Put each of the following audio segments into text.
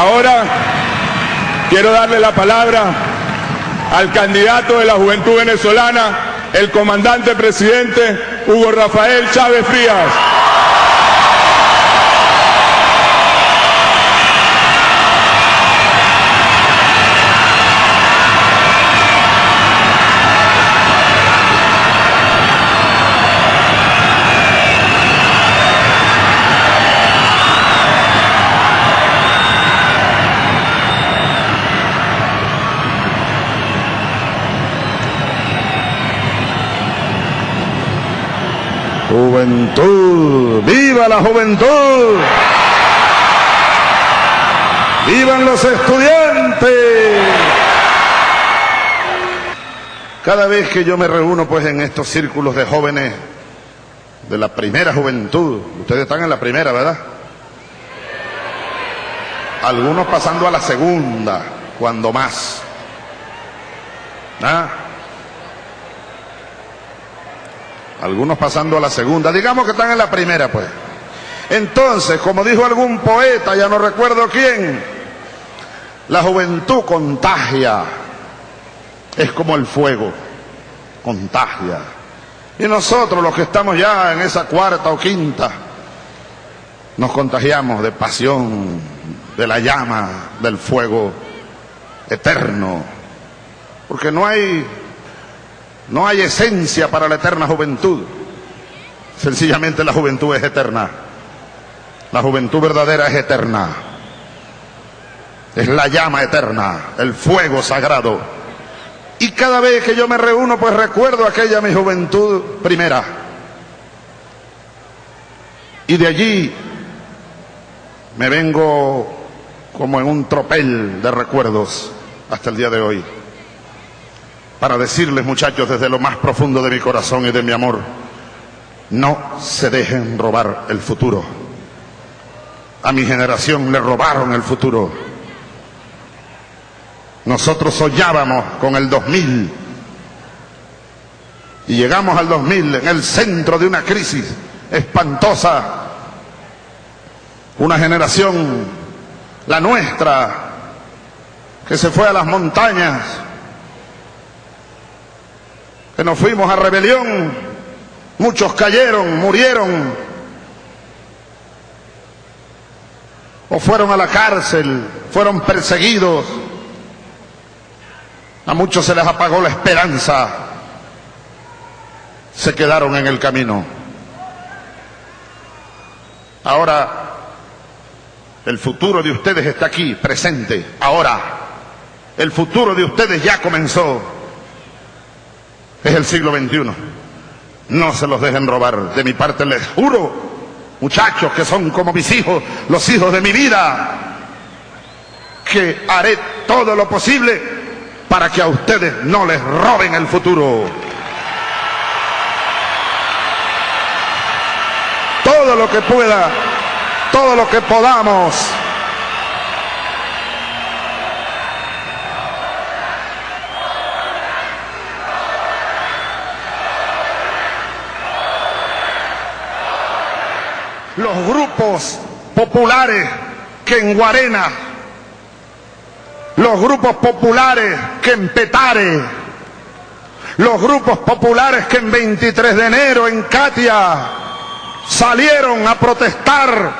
Ahora quiero darle la palabra al candidato de la juventud venezolana, el comandante presidente Hugo Rafael Chávez Frías. Juventud, viva la juventud. Vivan los estudiantes. Cada vez que yo me reúno pues en estos círculos de jóvenes de la primera juventud, ustedes están en la primera, ¿verdad? Algunos pasando a la segunda, cuando más. ¿Ah? Algunos pasando a la segunda, digamos que están en la primera, pues. Entonces, como dijo algún poeta, ya no recuerdo quién, la juventud contagia, es como el fuego, contagia. Y nosotros, los que estamos ya en esa cuarta o quinta, nos contagiamos de pasión, de la llama, del fuego eterno, porque no hay no hay esencia para la eterna juventud. Sencillamente la juventud es eterna. La juventud verdadera es eterna. Es la llama eterna, el fuego sagrado. Y cada vez que yo me reúno, pues recuerdo aquella mi juventud primera. Y de allí me vengo como en un tropel de recuerdos hasta el día de hoy para decirles, muchachos, desde lo más profundo de mi corazón y de mi amor, no se dejen robar el futuro. A mi generación le robaron el futuro. Nosotros soñábamos con el 2000 y llegamos al 2000 en el centro de una crisis espantosa. Una generación, la nuestra, que se fue a las montañas que nos fuimos a rebelión, muchos cayeron, murieron, o fueron a la cárcel, fueron perseguidos, a muchos se les apagó la esperanza, se quedaron en el camino. Ahora, el futuro de ustedes está aquí, presente, ahora. El futuro de ustedes ya comenzó. Es el siglo XXI. No se los dejen robar. De mi parte les juro, muchachos que son como mis hijos, los hijos de mi vida, que haré todo lo posible para que a ustedes no les roben el futuro. Todo lo que pueda, todo lo que podamos los grupos populares que en Guarena, los grupos populares que en Petare, los grupos populares que en 23 de enero en Katia salieron a protestar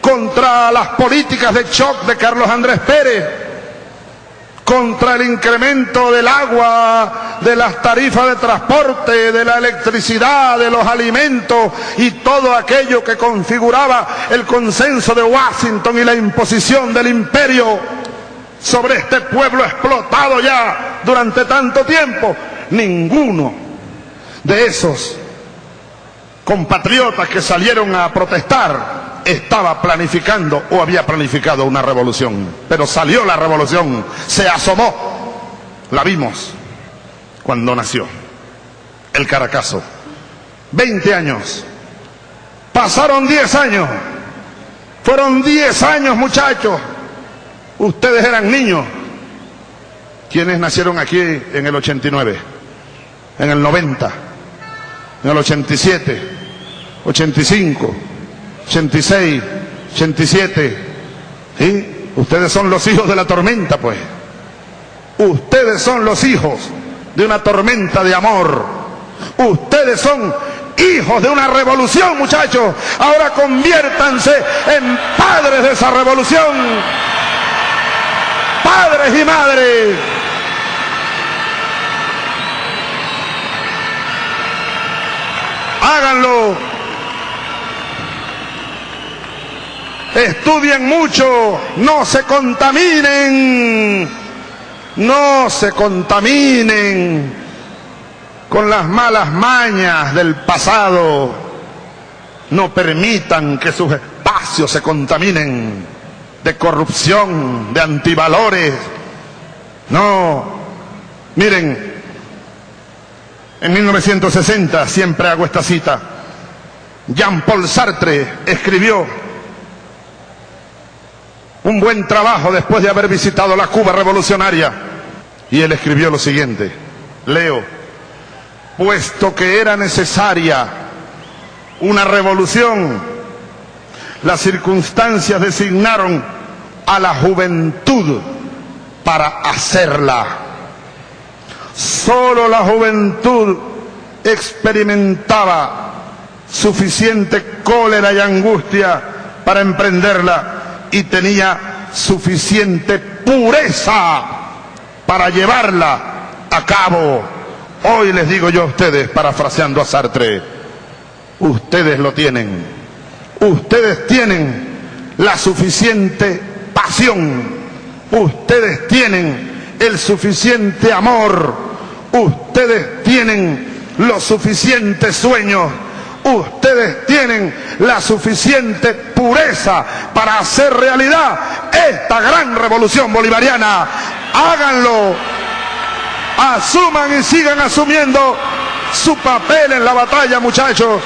contra las políticas de shock de Carlos Andrés Pérez contra el incremento del agua, de las tarifas de transporte, de la electricidad, de los alimentos y todo aquello que configuraba el consenso de Washington y la imposición del imperio sobre este pueblo explotado ya durante tanto tiempo. Ninguno de esos compatriotas que salieron a protestar estaba planificando o había planificado una revolución. Pero salió la revolución, se asomó, la vimos cuando nació el Caracazo. Veinte años, pasaron diez años, fueron diez años muchachos, ustedes eran niños. quienes nacieron aquí en el 89? En el 90, en el 87, 85, 86, 87, ¿sí? Ustedes son los hijos de la tormenta, pues. Ustedes son los hijos de una tormenta de amor. Ustedes son hijos de una revolución, muchachos. Ahora conviértanse en padres de esa revolución. Padres y madres. Háganlo. Estudien mucho. No se contaminen. No se contaminen con las malas mañas del pasado. No permitan que sus espacios se contaminen de corrupción, de antivalores. No, miren, en 1960, siempre hago esta cita, Jean-Paul Sartre escribió un buen trabajo después de haber visitado la Cuba revolucionaria. Y él escribió lo siguiente, leo, puesto que era necesaria una revolución, las circunstancias designaron a la juventud para hacerla. Solo la juventud experimentaba suficiente cólera y angustia para emprenderla y tenía suficiente pureza para llevarla a cabo. Hoy les digo yo a ustedes, parafraseando a Sartre, ustedes lo tienen. Ustedes tienen la suficiente pasión. Ustedes tienen el suficiente amor. Ustedes tienen los suficientes sueños ustedes tienen la suficiente pureza para hacer realidad esta gran revolución bolivariana. Háganlo, asuman y sigan asumiendo su papel en la batalla, muchachos.